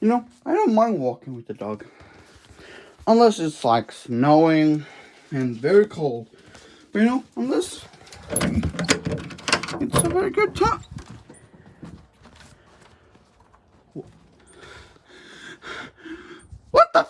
You know, I don't mind walking with the dog. Unless it's like snowing and very cold. But you know, unless it's a very good time. What the